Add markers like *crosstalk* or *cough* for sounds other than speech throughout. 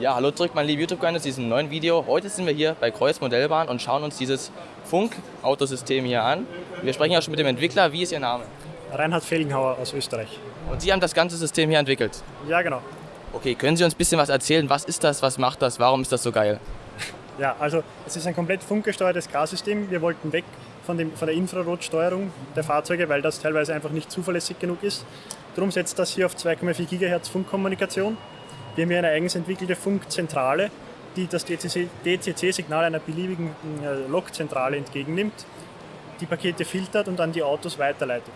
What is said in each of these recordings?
Ja, hallo zurück, meine lieben YouTube-Freunde, zu diesem neuen Video. Heute sind wir hier bei Kreuz Modellbahn und schauen uns dieses Funk-Autosystem hier an. Wir sprechen ja schon mit dem Entwickler. Wie ist Ihr Name? Reinhard Felgenhauer aus Österreich. Und Sie haben das ganze System hier entwickelt? Ja, genau. Okay, können Sie uns ein bisschen was erzählen? Was ist das? Was macht das? Warum ist das so geil? *laughs* Ja, also es ist ein komplett funkgesteuertes Gassystem. Wir wollten weg von, dem, von der Infrarotsteuerung der Fahrzeuge, weil das teilweise einfach nicht zuverlässig genug ist. Darum setzt das hier auf 2,4 GHz Funkkommunikation. Wir haben hier eine eigens entwickelte Funkzentrale, die das DCC-Signal einer beliebigen äh, Lokzentrale entgegennimmt, die Pakete filtert und an die Autos weiterleitet.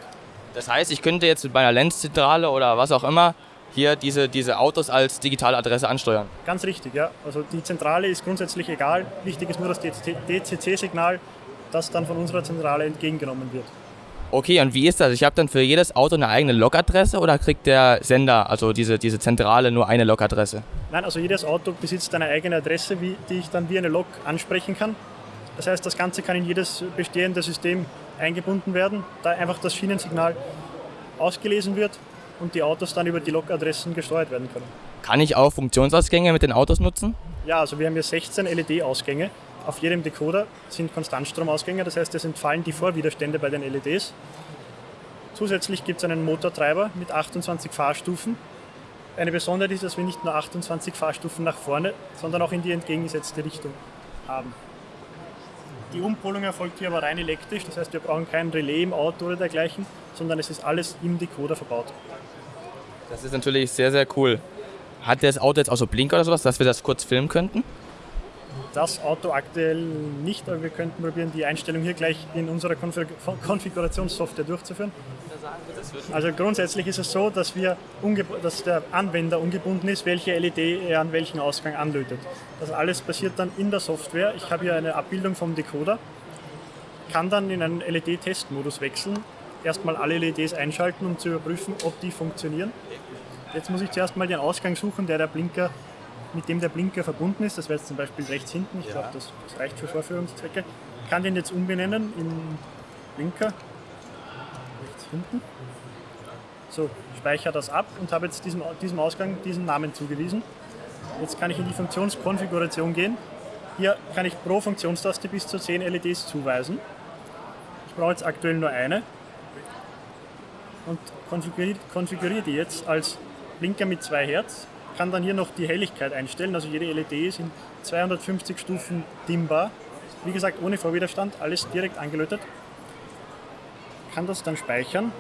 Das heißt, ich könnte jetzt mit meiner Lenzzentrale oder was auch immer hier diese, diese Autos als digitale Adresse ansteuern? Ganz richtig, ja. Also die Zentrale ist grundsätzlich egal. Wichtig ist nur das DCC-Signal, das dann von unserer Zentrale entgegengenommen wird. Okay, und wie ist das? Ich habe dann für jedes Auto eine eigene Log-Adresse oder kriegt der Sender, also diese, diese Zentrale, nur eine Log-Adresse? Nein, also jedes Auto besitzt eine eigene Adresse, wie, die ich dann wie eine Log ansprechen kann. Das heißt, das Ganze kann in jedes bestehende System eingebunden werden, da einfach das Schienensignal ausgelesen wird und die Autos dann über die Log-Adressen gesteuert werden können. Kann ich auch Funktionsausgänge mit den Autos nutzen? Ja, also wir haben hier 16 LED-Ausgänge auf jedem Decoder sind Konstantstromausgänge, das heißt, es entfallen die Vorwiderstände bei den LEDs. Zusätzlich gibt es einen Motortreiber mit 28 Fahrstufen. Eine Besonderheit ist, dass wir nicht nur 28 Fahrstufen nach vorne, sondern auch in die entgegengesetzte Richtung haben. Die Umpolung erfolgt hier aber rein elektrisch, das heißt, wir brauchen kein Relais im Auto oder dergleichen, sondern es ist alles im Decoder verbaut. Das ist natürlich sehr, sehr cool. Hat das Auto jetzt auch so Blinker oder sowas, dass wir das kurz filmen könnten? Das Auto aktuell nicht, aber wir könnten probieren, die Einstellung hier gleich in unserer Konfigurationssoftware durchzuführen. Also grundsätzlich ist es so, dass, wir dass der Anwender ungebunden ist, welche LED er an welchen Ausgang anlötet. Das alles passiert dann in der Software. Ich habe hier eine Abbildung vom Decoder, kann dann in einen LED-Testmodus wechseln, erstmal alle LEDs einschalten, um zu überprüfen, ob die funktionieren. Jetzt muss ich zuerst mal den Ausgang suchen, der der Blinker mit dem der Blinker verbunden ist. Das wäre jetzt zum Beispiel rechts hinten. Ich ja. glaube, das, das, reicht für Vorführungszwecke. Ich kann den jetzt umbenennen in Blinker. Rechts hinten. So, speichere das ab und habe jetzt diesem, diesem Ausgang diesen Namen zugewiesen. Jetzt kann ich in die Funktionskonfiguration gehen. Hier kann ich pro Funktionstaste bis zu 10 LEDs zuweisen. Ich brauche jetzt aktuell nur eine und konfiguriere, konfiguriere die jetzt als Blinker mit 2 Hertz kann dann hier noch die Helligkeit einstellen. Also jede LED ist in 250 Stufen dimmbar. Wie gesagt, ohne Vorwiderstand, alles direkt angelötet. Kann das dann speichern.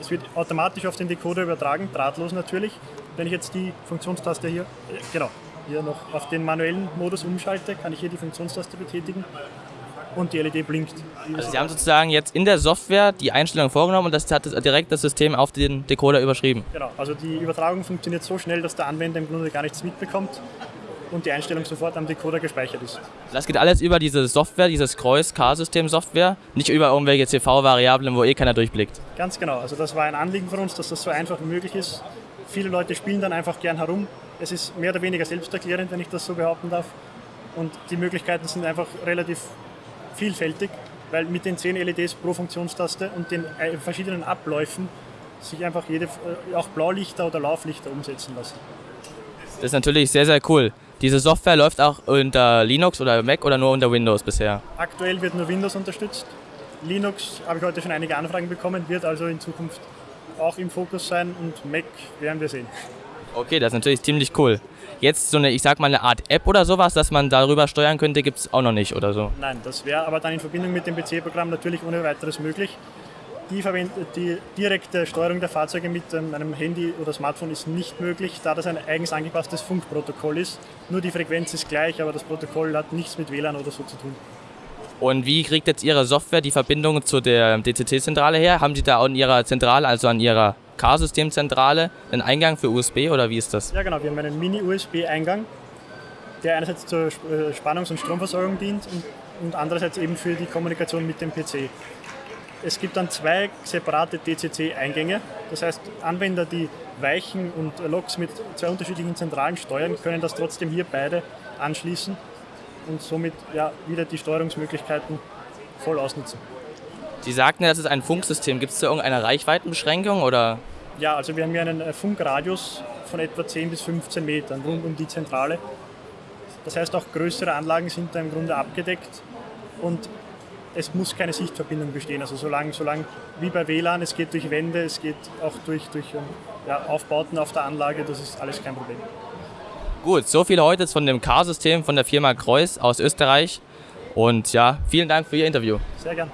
Es wird automatisch auf den Decoder übertragen, drahtlos natürlich. Wenn ich jetzt die Funktionstaste hier, äh, genau, hier noch auf den manuellen Modus umschalte, kann ich hier die Funktionstaste betätigen und die LED blinkt. Also Sie haben sozusagen jetzt in der Software die Einstellung vorgenommen und das hat direkt das System auf den Decoder überschrieben. Genau, also die Übertragung funktioniert so schnell, dass der Anwender im Grunde gar nichts mitbekommt und die Einstellung sofort am Decoder gespeichert ist. Das geht alles über diese Software, dieses Kreuz-K-System-Software, nicht über irgendwelche CV-Variablen, wo eh keiner durchblickt. Ganz genau, also das war ein Anliegen von uns, dass das so einfach wie möglich ist. Viele Leute spielen dann einfach gern herum. Es ist mehr oder weniger selbsterklärend, wenn ich das so behaupten darf. Und die Möglichkeiten sind einfach relativ vielfältig, weil mit den 10 LEDs pro Funktionstaste und den äh, verschiedenen Abläufen sich einfach jede, äh, auch Blaulichter oder Lauflichter umsetzen lassen. Das ist natürlich sehr, sehr cool. Diese Software läuft auch unter Linux oder Mac oder nur unter Windows bisher? Aktuell wird nur Windows unterstützt. Linux habe ich heute schon einige Anfragen bekommen, wird also in Zukunft auch im Fokus sein und Mac werden wir sehen. Okay, das ist natürlich ziemlich cool. Jetzt so eine, ich sag mal, eine Art App oder sowas, dass man darüber steuern könnte, gibt es auch noch nicht oder so? Nein, das wäre aber dann in Verbindung mit dem PC-Programm natürlich ohne weiteres möglich. Die, die, direkte Steuerung der Fahrzeuge mit ähm, einem Handy oder Smartphone ist nicht möglich, da das ein eigens angepasstes Funkprotokoll ist. Nur die Frequenz ist gleich, aber das Protokoll hat nichts mit WLAN oder so zu tun. Und wie kriegt jetzt Ihre Software die Verbindung zu der DCT-Zentrale her? Haben Sie da auch in Ihrer Zentrale, also an Ihrer K-Systemzentrale einen Eingang für USB oder wie ist das? Ja genau, wir haben einen Mini-USB-Eingang, der einerseits zur äh, Spannungs- und Stromversorgung dient und, und andererseits eben für die Kommunikation mit dem PC. Es gibt dann zwei separate DCC-Eingänge. Das heißt, Anwender, die Weichen und Loks mit zwei unterschiedlichen Zentralen steuern, können das trotzdem hier beide anschließen und somit ja, wieder die Steuerungsmöglichkeiten voll ausnutzen. Sie sagten, das ist ein Funksystem. Gibt es da irgendeine Reichweitenbeschränkung oder? Ja, also wir haben hier einen äh, Funkradius von etwa 10 bis 15 Metern rund um die Zentrale. Das heißt, auch größere Anlagen sind da im Grunde abgedeckt und es muss keine Sichtverbindung bestehen. Also solange, solange wie bei WLAN, es geht durch Wände, es geht auch durch, durch ähm, ja, Aufbauten auf der Anlage, das ist alles kein Problem. Gut, so viel heute von dem Car-System von der Firma Kreuz aus Österreich. Und ja, vielen Dank für Ihr Interview. Sehr gern.